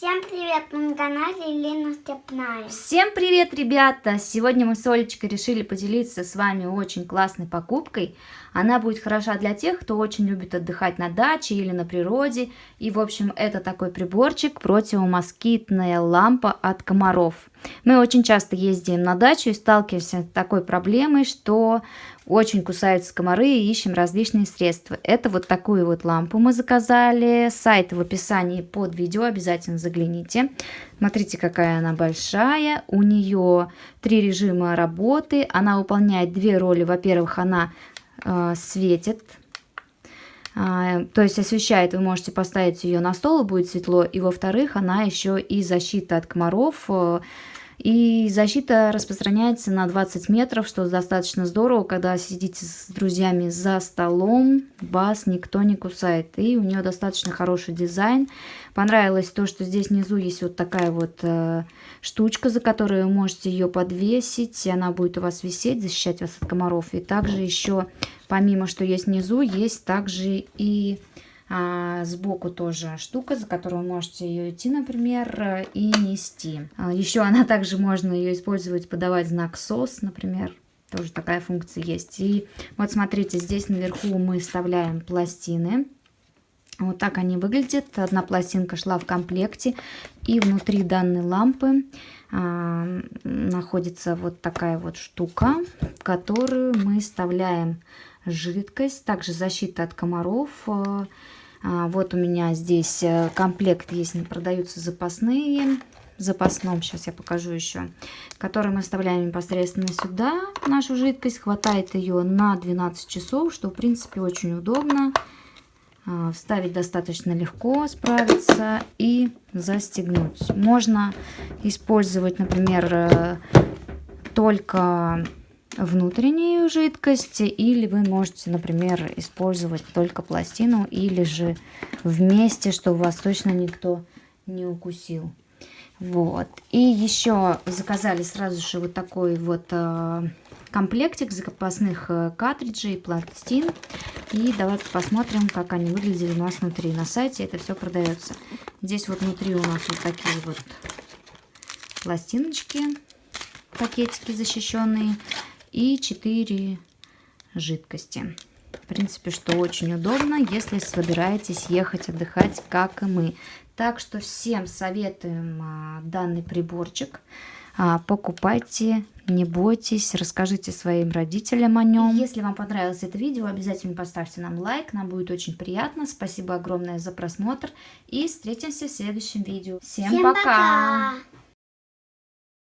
Всем привет, мы на канале Елена Степная. Всем привет, ребята! Сегодня мы с Олечкой решили поделиться с вами очень классной покупкой. Она будет хороша для тех, кто очень любит отдыхать на даче или на природе. И, в общем, это такой приборчик противомоскитная лампа от комаров. Мы очень часто ездим на дачу и сталкиваемся с такой проблемой, что очень кусаются комары и ищем различные средства. Это вот такую вот лампу мы заказали. Сайт в описании под видео, обязательно загляните. Смотрите, какая она большая. У нее три режима работы. Она выполняет две роли. Во-первых, она э, светит а, то есть освещает, вы можете поставить ее на стол, и будет светло. И во-вторых, она еще и защита от комаров. И защита распространяется на 20 метров, что достаточно здорово, когда сидите с друзьями за столом, вас никто не кусает. И у нее достаточно хороший дизайн. Понравилось то, что здесь внизу есть вот такая вот э, штучка, за которую вы можете ее подвесить. И она будет у вас висеть, защищать вас от комаров. И также еще, помимо что есть внизу, есть также и а, сбоку тоже штука, за которую вы можете ее идти, например, и нести. А, еще она также можно ее использовать, подавать знак СОС, например. Тоже такая функция есть. И вот смотрите, здесь наверху мы вставляем пластины. Вот так они выглядят. Одна пластинка шла в комплекте. И внутри данной лампы а, находится вот такая вот штука, в которую мы вставляем жидкость. Также защита от комаров. А, вот у меня здесь э, комплект есть, продаются запасные. Запасном, сейчас я покажу еще, который мы вставляем непосредственно сюда, нашу жидкость. Хватает ее на 12 часов, что в принципе очень удобно. А, вставить достаточно легко, справиться и застегнуть. Можно использовать, например, э, только внутреннюю жидкость, или вы можете, например, использовать только пластину, или же вместе, чтобы вас точно никто не укусил. Вот. И еще заказали сразу же вот такой вот э, комплектик запасных э, картриджей, пластин. И давайте посмотрим, как они выглядели у нас внутри. На сайте это все продается. Здесь вот внутри у нас вот такие вот пластиночки, пакетики защищенные и 4 жидкости. В принципе, что очень удобно, если собираетесь ехать отдыхать, как и мы. Так что всем советуем а, данный приборчик. А, покупайте, не бойтесь, расскажите своим родителям о нем. Если вам понравилось это видео, обязательно поставьте нам лайк, нам будет очень приятно. Спасибо огромное за просмотр и встретимся в следующем видео. Всем, Всем пока! пока!